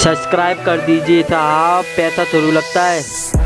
Subscribe कर दीजिए तो साहब पैसा शुरू लगता है।